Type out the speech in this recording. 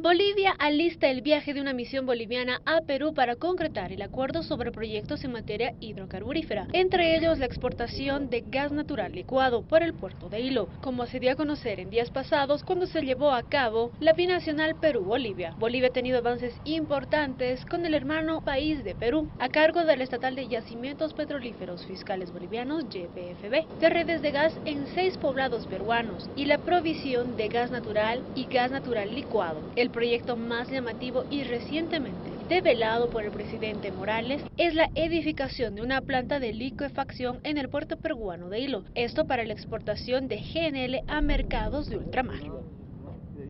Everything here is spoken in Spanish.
Bolivia alista el viaje de una misión boliviana a Perú para concretar el acuerdo sobre proyectos en materia hidrocarburífera, entre ellos la exportación de gas natural licuado por el puerto de Hilo, como se dio a conocer en días pasados cuando se llevó a cabo la binacional Perú-Bolivia. Bolivia ha tenido avances importantes con el hermano país de Perú, a cargo del estatal de yacimientos petrolíferos fiscales bolivianos YPFB, de redes de gas en seis poblados peruanos y la provisión de gas natural y gas natural licuado. El proyecto más llamativo y recientemente develado por el presidente Morales es la edificación de una planta de liquefacción en el puerto peruano de Hilo, esto para la exportación de GNL a mercados de ultramar.